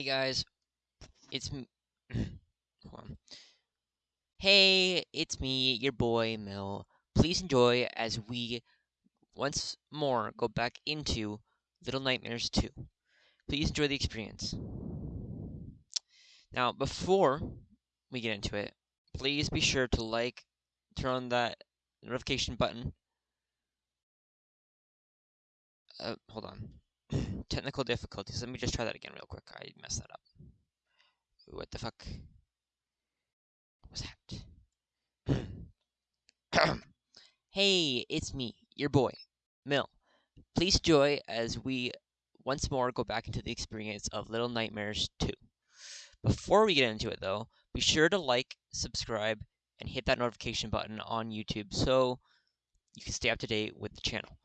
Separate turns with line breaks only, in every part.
Hey guys, it's me. Hey, it's me, your boy Mill. Please enjoy as we once more go back into Little Nightmares 2. Please enjoy the experience. Now, before we get into it, please be sure to like, turn on that notification button. Uh, hold on. Technical difficulties. Let me just try that again real quick. I messed that up. What the fuck? Was that? hey, it's me, your boy, Mill. Please joy as we once more go back into the experience of Little Nightmares 2. Before we get into it, though, be sure to like, subscribe, and hit that notification button on YouTube so you can stay up to date with the channel.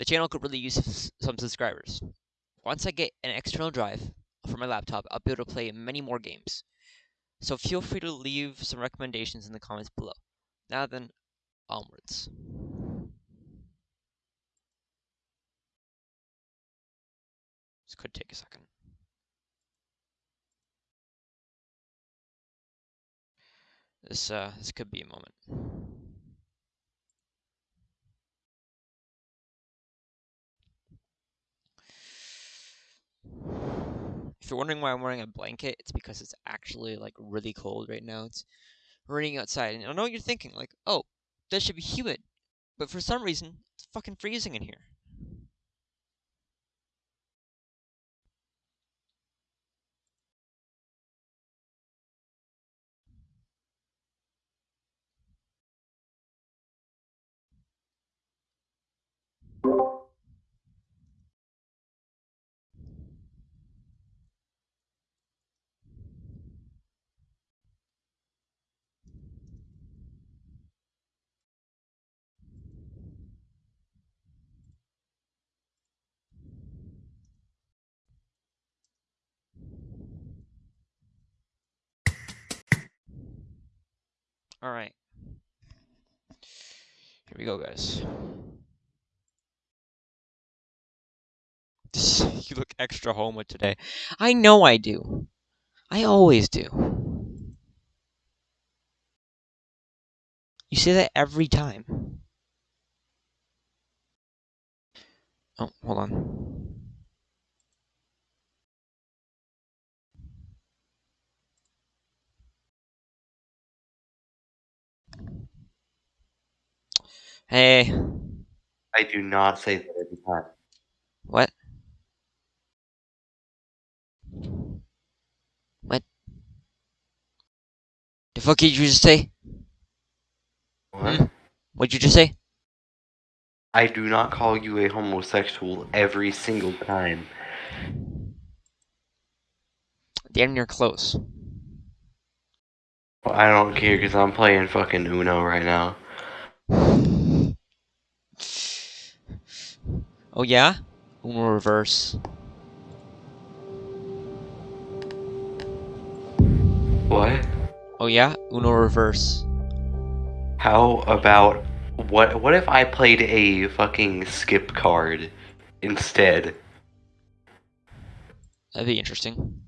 The channel could really use some subscribers. Once I get an external drive for my laptop, I'll be able to play many more games. So feel free to leave some recommendations in the comments below. Now then, onwards. This could take a second. This uh this could be a moment. You're wondering why I'm wearing a blanket, it's because it's actually like really cold right now. It's raining outside, and I know what you're thinking, like, oh, that should be humid, but for some reason, it's fucking freezing in here. All right. Here we go, guys. you look extra homo today. I know I do. I always do. You say that every time. Oh, hold on. Hey.
I do not say that every time.
What? What? The fuck did you just say?
What?
Hmm? What'd you just say?
I do not call you a homosexual every single time.
Damn near close.
I don't care because I'm playing fucking Uno right now.
Oh yeah? Uno reverse.
What?
Oh yeah? Uno reverse.
How about what? What if I played a fucking skip card instead?
That'd be interesting.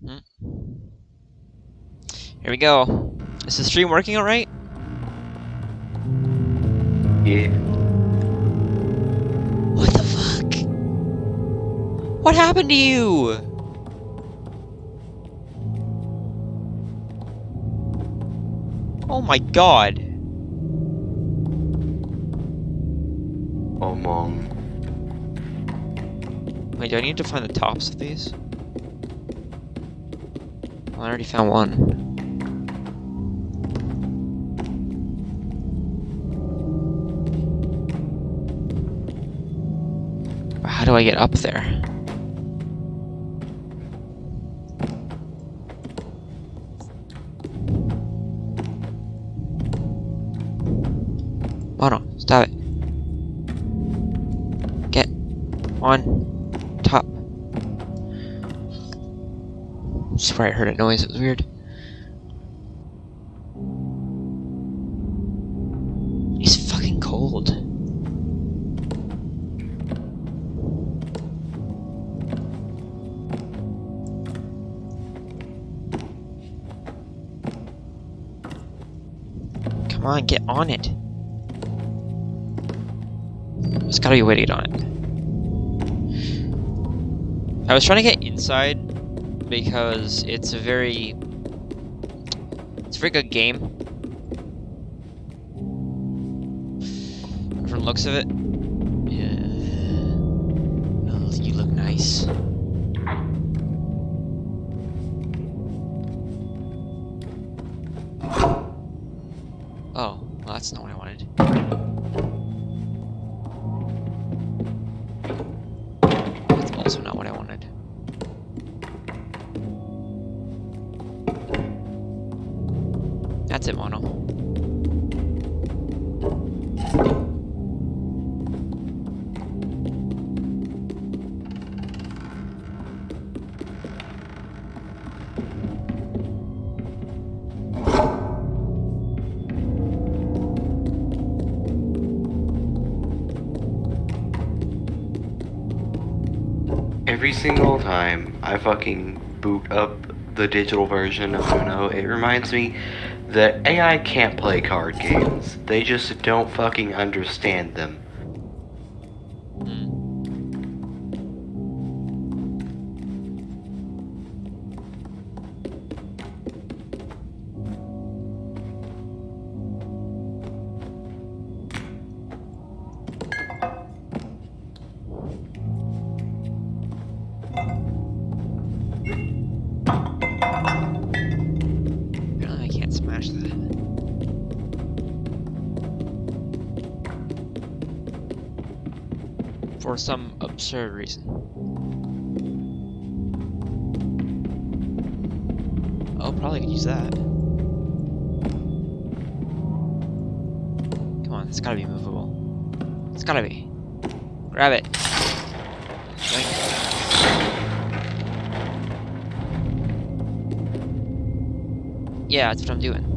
Hmm. Here we go. Is the stream working alright?
Yeah.
What the fuck? What happened to you? Oh my god.
Oh, mom.
Wait, do I need to find the tops of these? Well, I already found one. How do I get up there? Oh no, stop it. Get on Swear I heard a noise. It was weird. He's fucking cold. Come on, get on it. There's gotta be a way to get on it. I was trying to get inside because it's a very it's a very good game. From looks of it.
Every single time I fucking boot up the digital version of Uno, it reminds me that AI can't play card games. They just don't fucking understand them.
Reason. Oh, probably could use that. Come on, it's gotta be movable. It's gotta be. Grab it. Yeah, that's what I'm doing.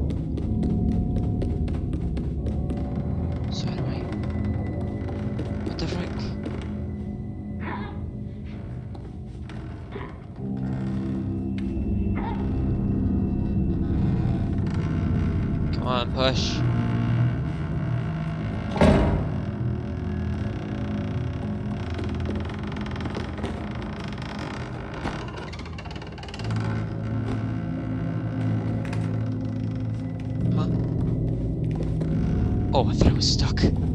Oh, I thought I was stuck.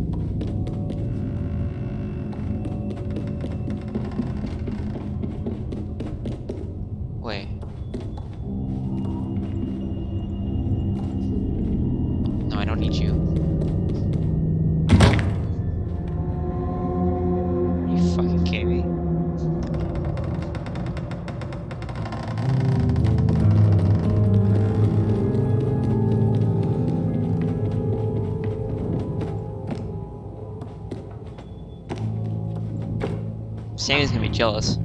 Jealous.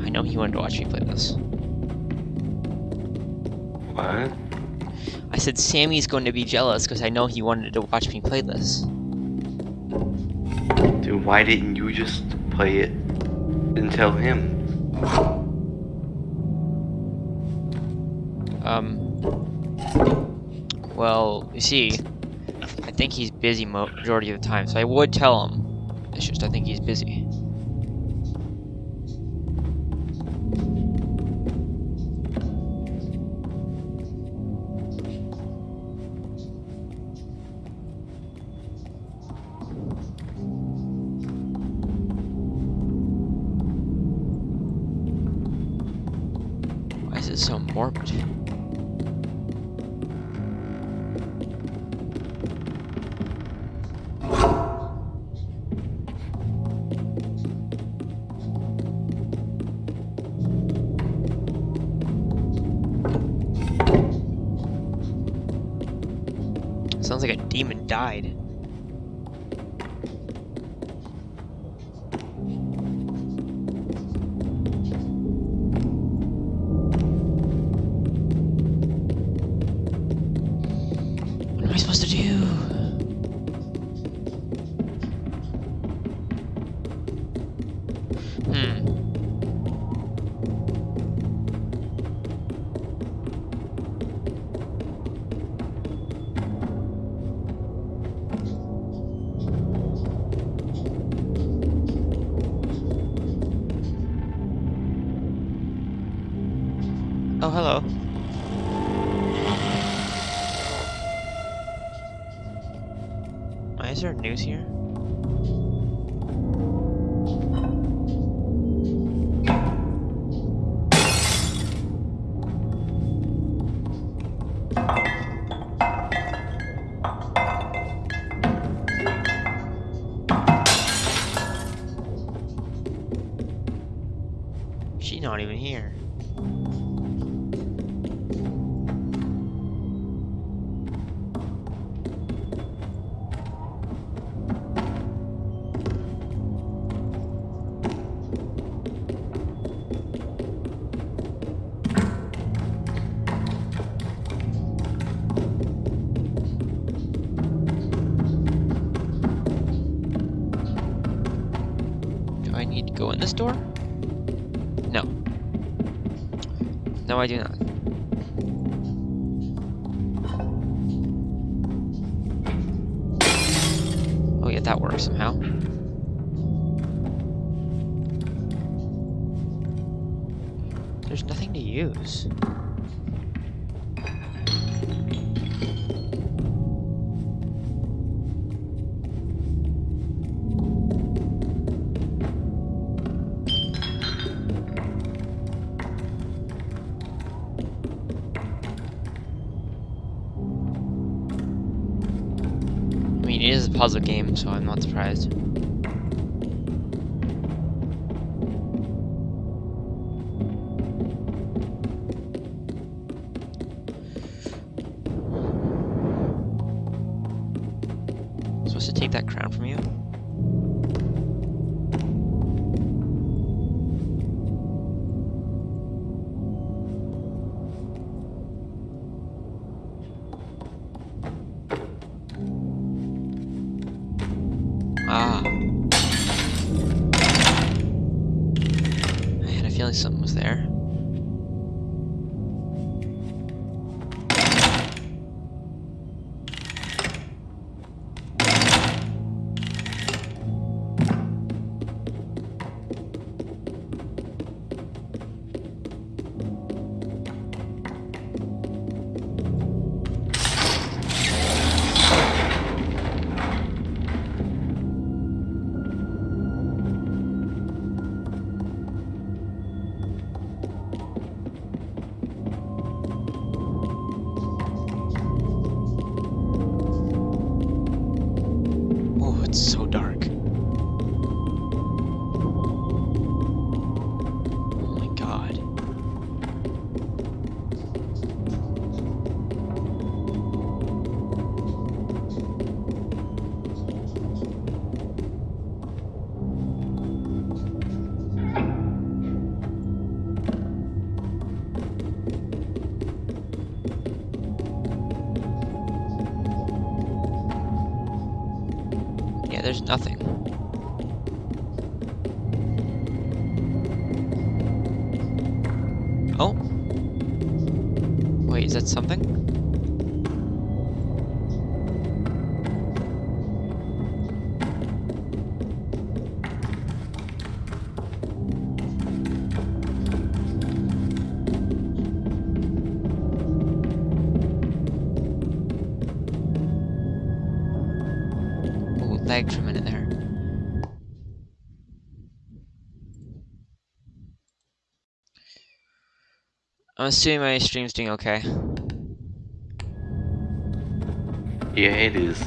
I know he wanted to watch me play this.
What?
I said Sammy's going to be jealous because I know he wanted to watch me play this.
Dude, why didn't you just play it and tell him?
Um. Well, you see, think he's busy majority of the time, so I would tell him. It's just I think he's busy. Why is it so morbid? Died. I do not. Oh yeah, that works somehow. There's nothing to use. So I'm not surprised. There. Wait, something? I'm assuming my stream's doing okay.
Yeah, it is.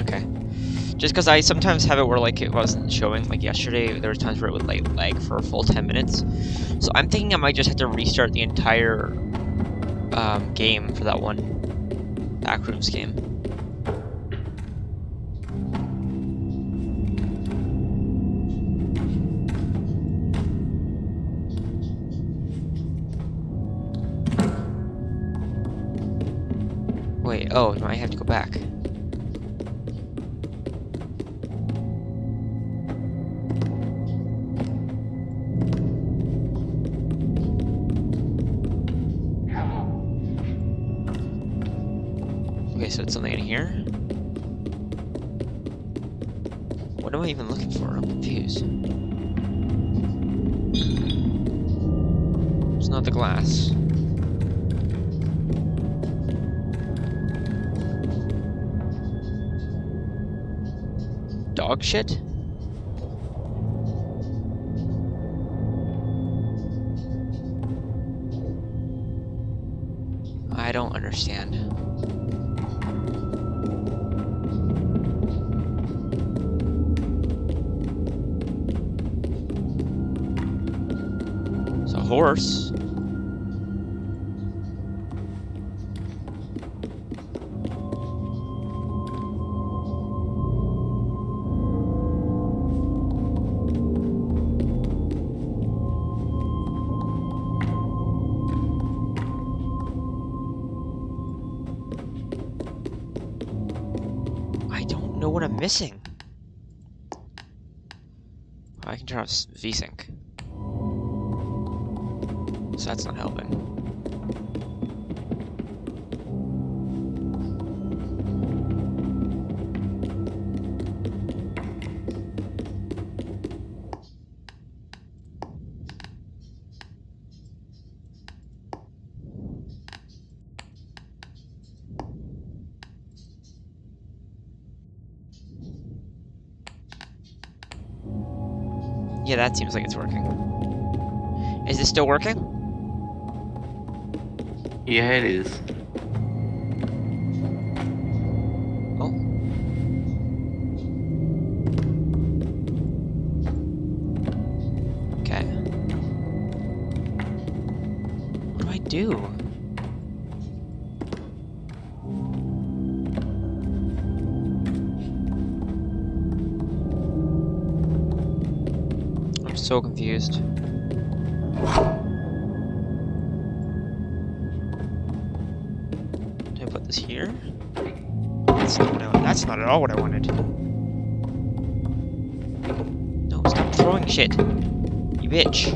Okay. Just because I sometimes have it where like it wasn't showing, like yesterday, there was times where it would like lag for a full 10 minutes. So I'm thinking I might just have to restart the entire um, game for that one Backrooms game. Oh, I have to go back. Okay, so it's something in here? What am I even looking for? I'm confused. It's not the glass. Shit? I don't understand. It's a horse. Missing. I can turn off VSync. So that's not helping. Yeah, that seems like it's working. Is this still working?
Yeah, it is.
So confused. Do I put this here? That's not, I, that's not at all what I wanted. No, stop throwing shit. You bitch.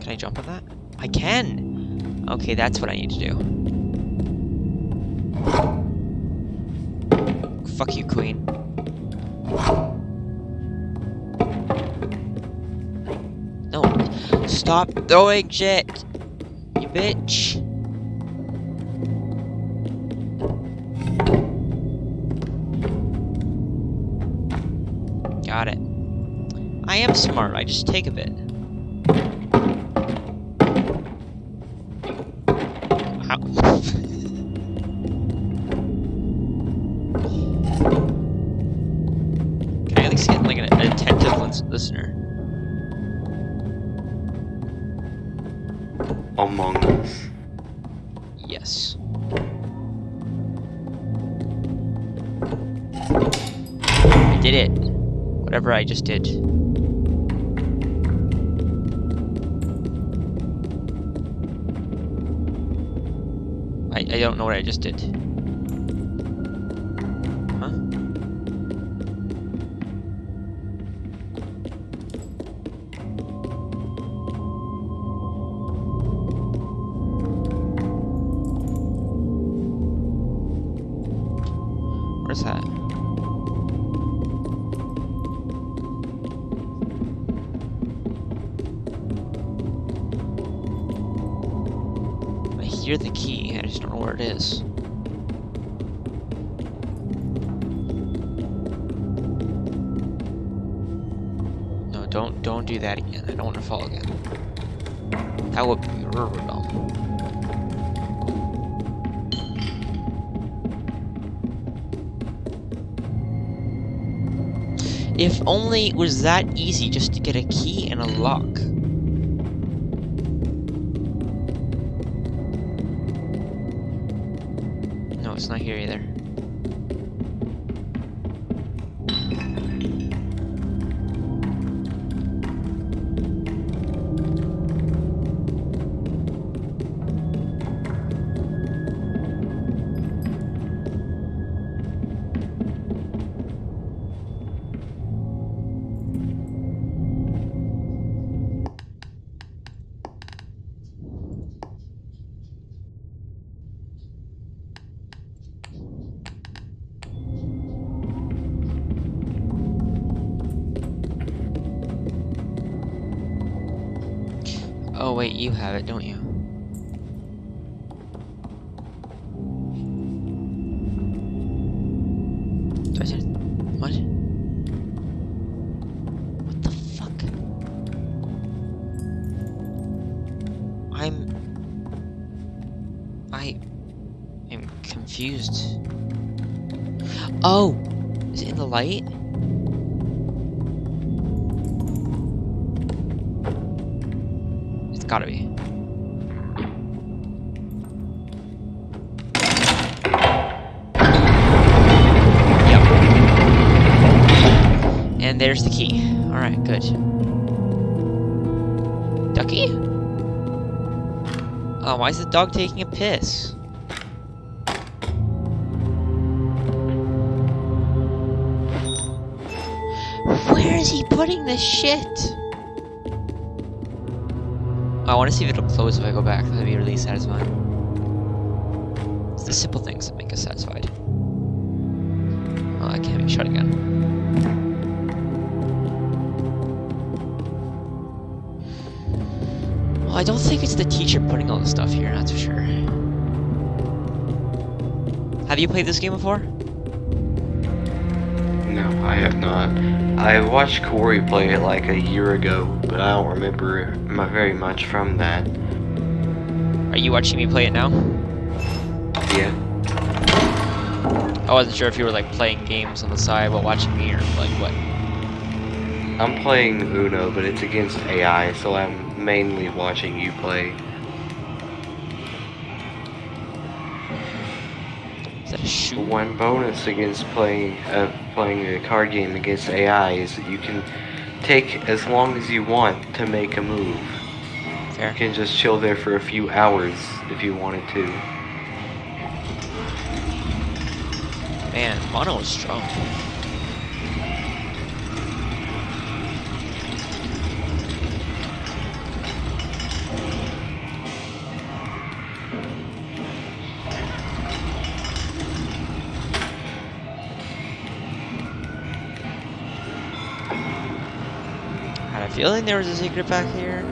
Can I jump on that? I can! Okay, that's what I need to do. Stop throwing shit! You bitch! Got it. I am smart, I just take a bit. Just did. I, I don't know what I just did. Only was that easy just to get a key and a lock. Wait, you have it, don't you? What? What the fuck? I'm... I... am confused. Oh! Is it in the light? Gotta be. Yep. And there's the key. Alright, good. Ducky? Oh, why is the dog taking a piss? Where is he putting this shit? I want to see if it'll close if I go back. That'd be really satisfying. It's the simple things that make us satisfied. Oh, I can't be shut again. Well, I don't think it's the teacher putting all the stuff here, that's for sure. Have you played this game before?
No, I have not. I watched Corey play it like a year ago, but I don't remember very much from that.
Are you watching me play it now?
Yeah.
I wasn't sure if you were like playing games on the side while watching me or like what.
I'm playing Uno, but it's against AI, so I'm mainly watching you play.
Is that a shoe?
One bonus against playing uh, playing a card game against AI is that you can take as long as you want to make a move.
Fair.
You can just chill there for a few hours if you wanted to.
Man, Mono is strong. Feeling there was a secret back here.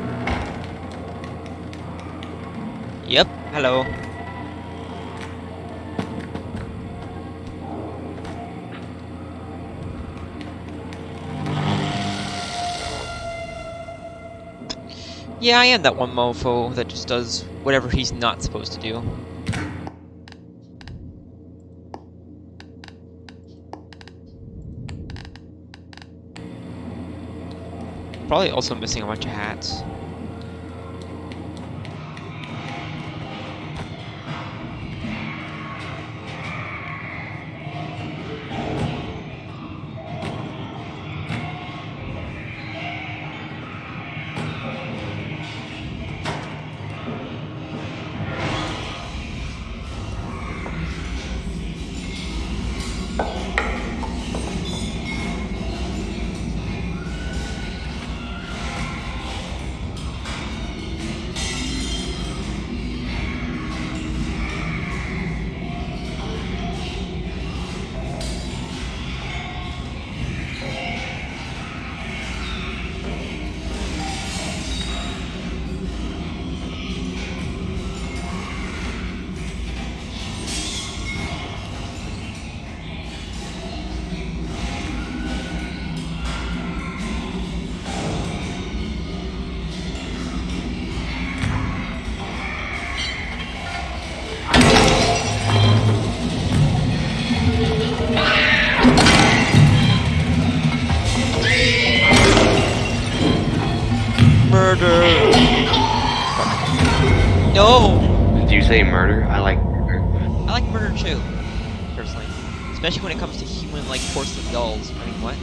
Yep, hello. Yeah, I am that one mofo that just does whatever he's not supposed to do. Probably also missing a bunch of hats. Murder?
I like murder.
I like murder too, personally. Especially when it comes to human-like porcelain dolls. I mean, what?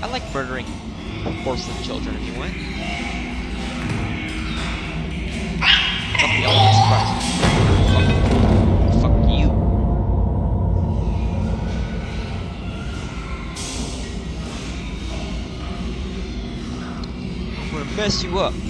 I like murdering porcelain children if you want. I'm gonna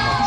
like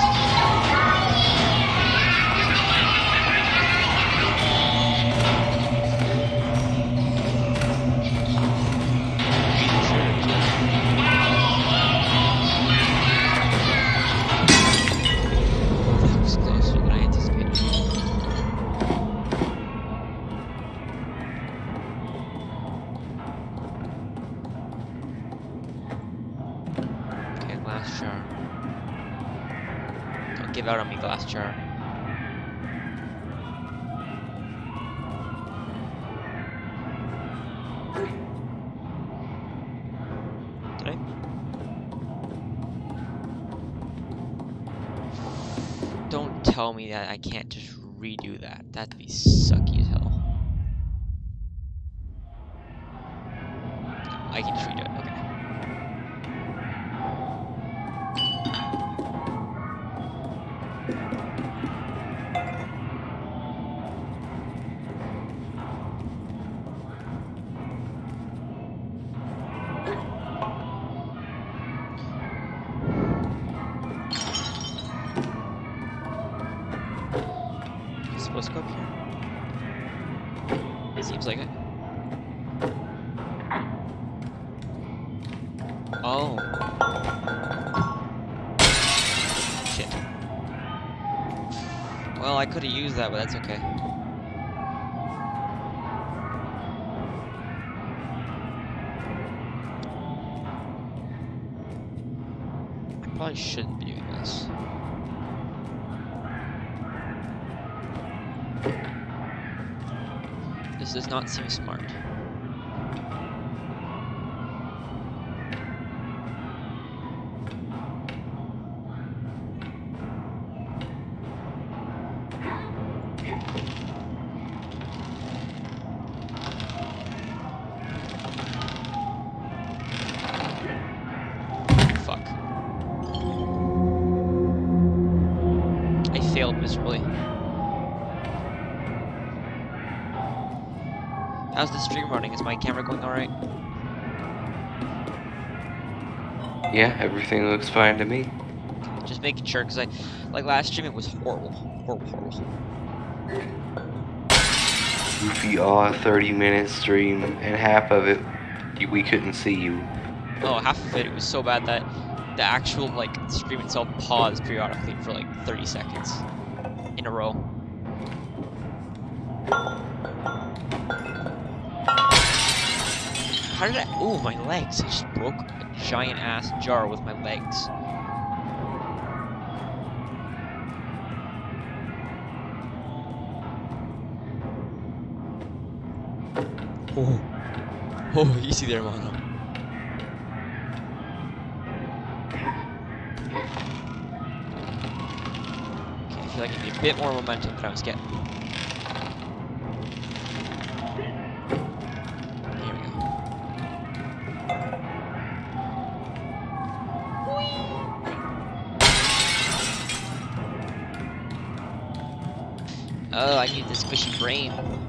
me that I can't just redo that. That'd be sucky but that's okay. I probably shouldn't be doing this. This does not seem smart. my camera going alright?
Yeah, everything looks fine to me.
Just making sure, because I, like last stream, it was horrible. Horrible, horrible.
Goofy all 30 minute stream, and half of it, we couldn't see you.
Oh, half of it, it was so bad that the actual, like, stream itself paused periodically for like 30 seconds in a row. How did I? Oh, my legs! I just broke a giant ass jar with my legs. Oh, oh, easy there, Mono. Okay, I feel like I need a bit more momentum than I was getting. I need the squishy brain.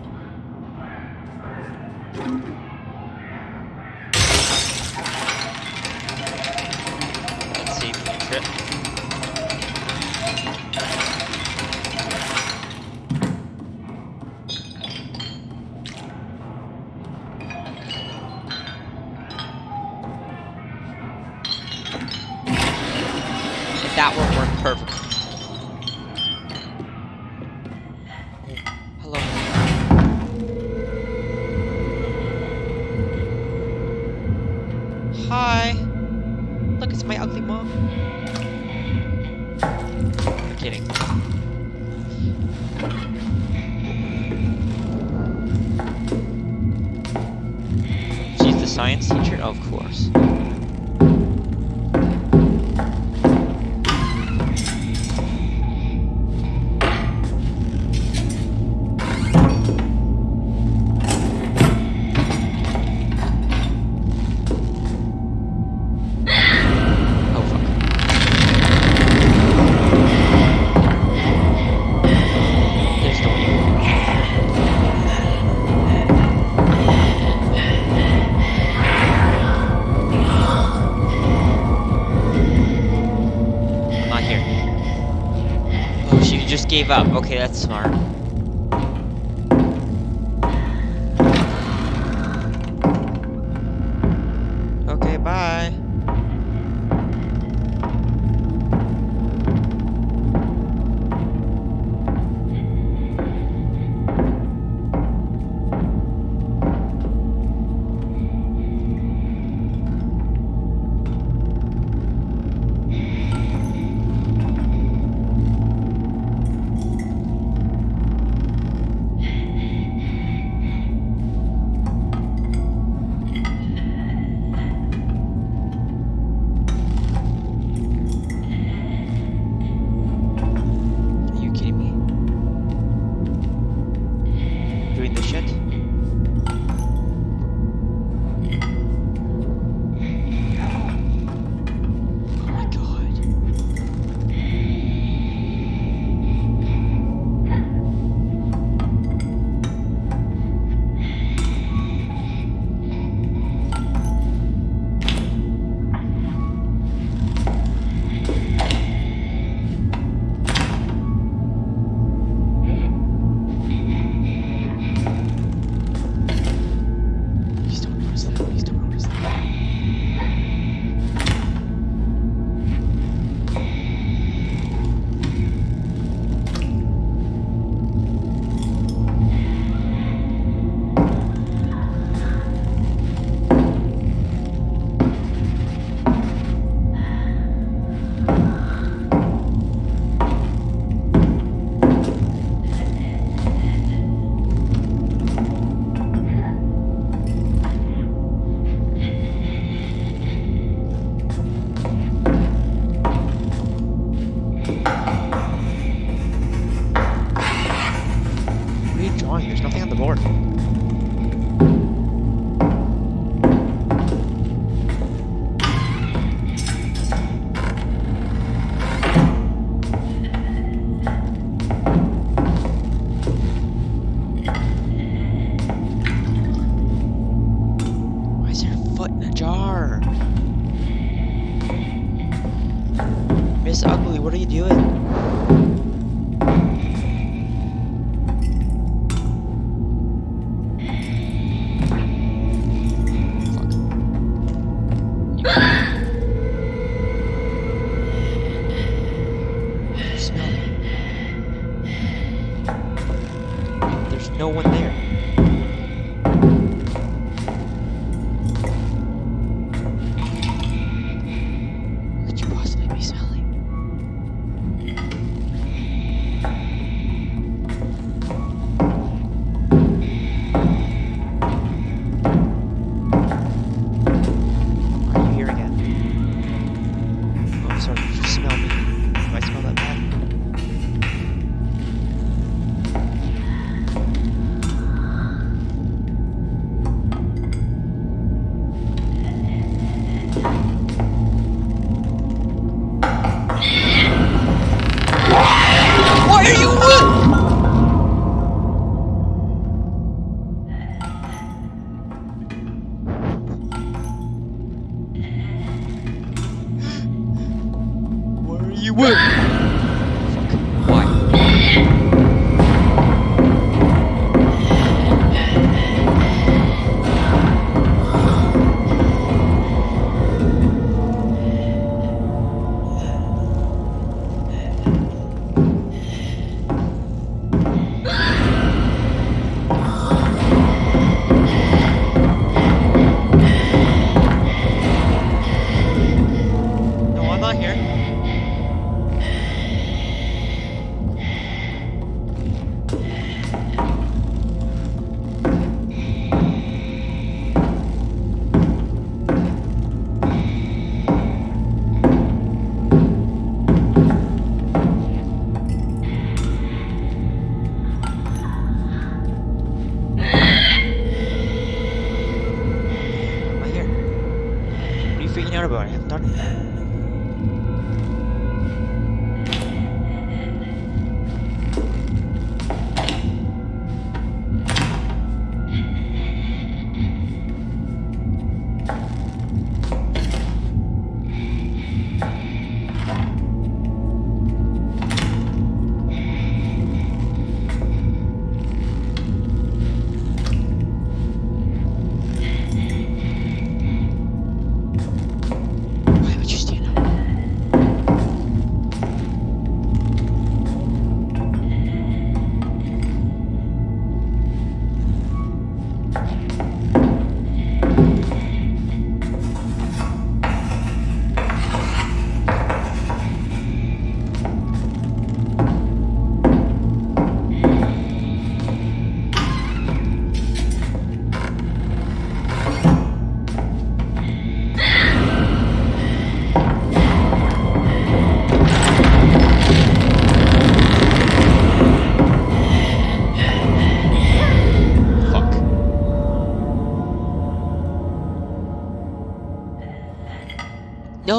gave up. Okay, that's smart.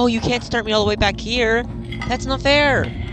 You can't start me all the way back here. That's not fair.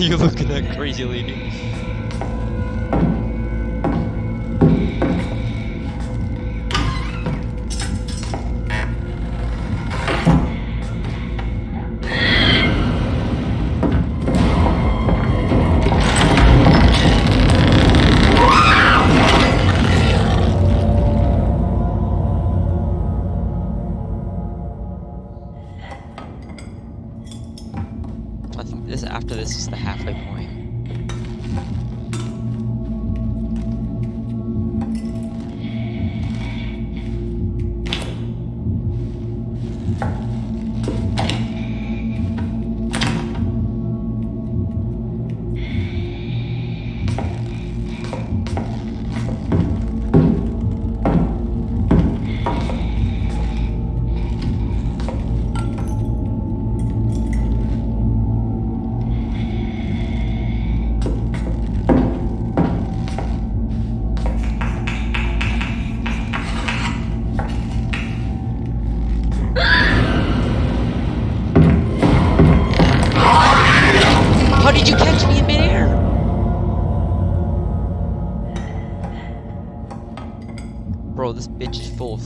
you looking at, crazy lady?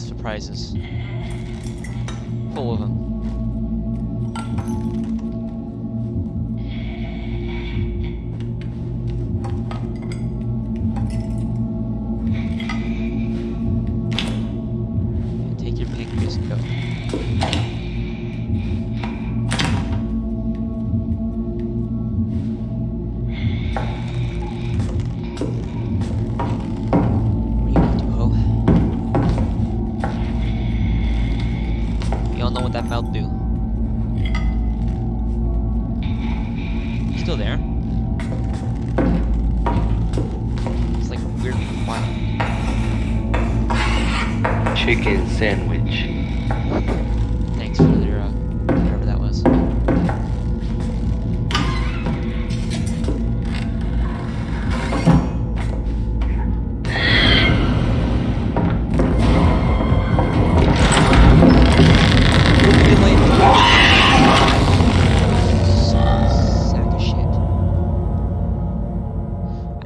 surprises.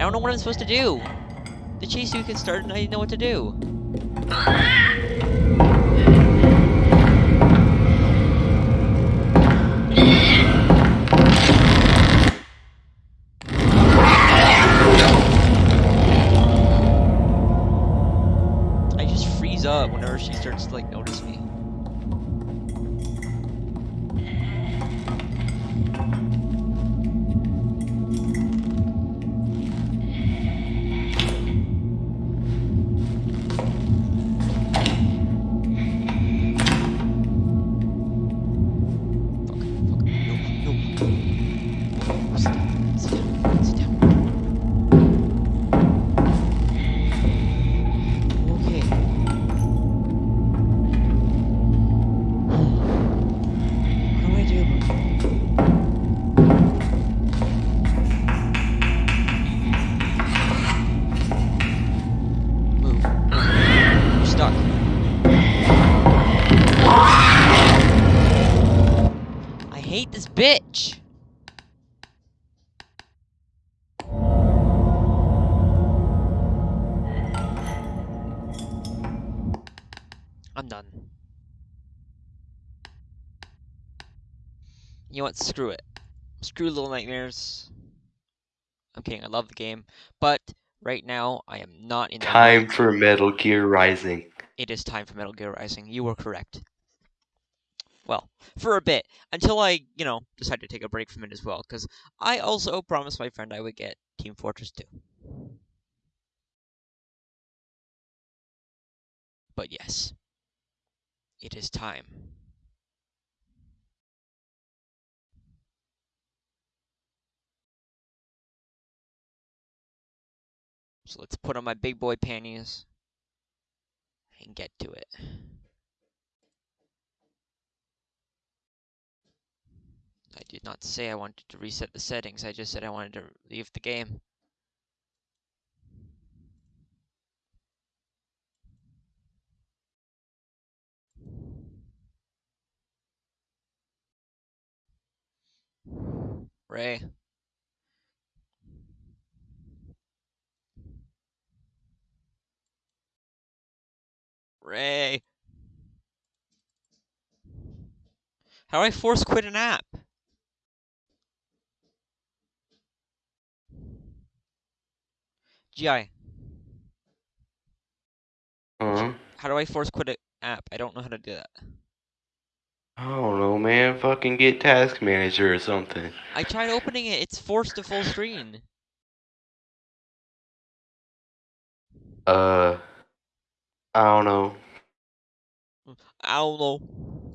Don't know what I'm supposed to do. The chase you can start and I didn't know what to do. You know what? Screw it. Screw Little Nightmares. I'm kidding. I love the game, but right now I am not in
Time for Metal Gear Rising.
It is time for Metal Gear Rising. You were correct. Well, for a bit until I, you know, decide to take a break from it as well, because I also promised my friend I would get Team Fortress 2. But yes, it is time. So let's put on my big boy panties and get to it. I did not say I wanted to reset the settings, I just said I wanted to leave the game. Ray. Ray. How do I force quit an app? GI,
Huh?
how do I force quit an app? I don't know how to do that.
I don't know, man. Fucking get Task Manager or something.
I tried opening it, it's forced to full screen.
Uh, I don't know.
I don't know.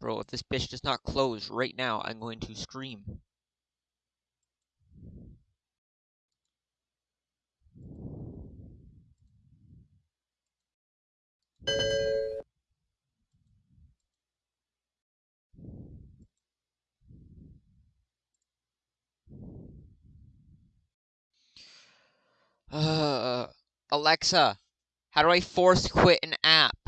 Bro, if this bitch does not close right now, I'm going to scream. Uh, Alexa, how do I force quit an app?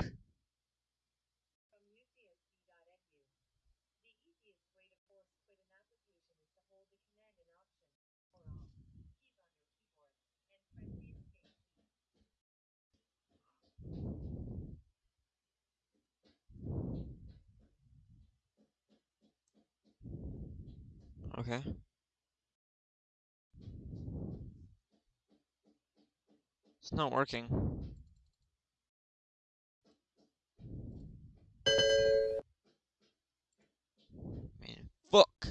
Okay. It's not working. Man, fuck.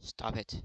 Stop it.